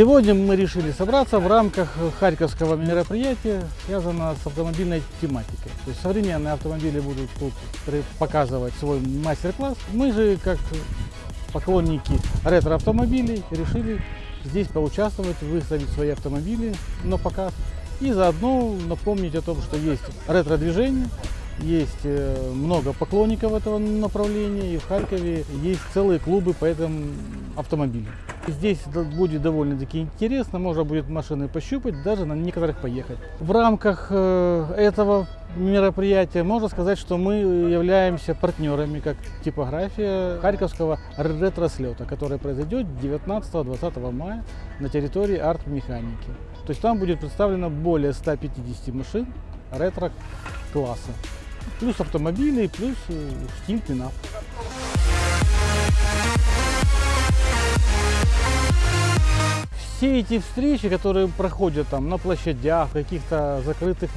Сегодня мы решили собраться в рамках харьковского мероприятия, связанного с автомобильной тематикой. То есть современные автомобили будут тут показывать свой мастер-класс. Мы же, как поклонники ретро-автомобилей, решили здесь поучаствовать, выставить свои автомобили на показ. И заодно напомнить о том, что есть ретро-движение, есть э, много поклонников этого направления, и в Харькове есть целые клубы по этому автомобилю. Здесь будет довольно-таки интересно, можно будет машины пощупать, даже на некоторых поехать. В рамках э, этого мероприятия можно сказать, что мы являемся партнерами, как типография Харьковского ретро-слета, который произойдет 19-20 мая на территории арт-механики. То есть там будет представлено более 150 машин ретро-класса. Плюс автомобили, плюс э, стиль пинап. Все эти встречи, которые проходят там на площадях, каких-то закрытых,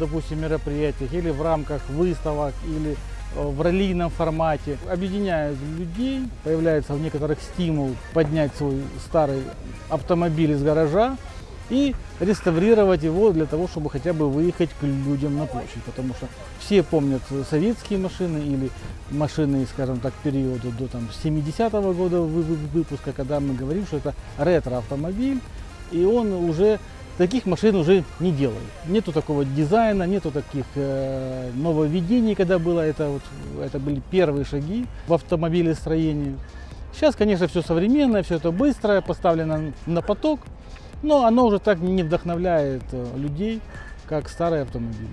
допустим, мероприятиях, или в рамках выставок, или э, в раллийном формате, объединяют людей, появляется в некоторых стимул поднять свой старый автомобиль из гаража и реставрировать его для того, чтобы хотя бы выехать к людям на площадь. Потому что все помнят советские машины или машины, скажем так, периода до там, 70-го года вы- вы- выпуска, когда мы говорим, что это ретро-автомобиль, и он уже таких машин уже не делают. Нету такого дизайна, нету таких э, нововведений, когда было это, вот, это были первые шаги в автомобилестроении. Сейчас, конечно, все современное, все это быстрое, поставлено на поток, но оно уже так не вдохновляет э, людей, как старые автомобили.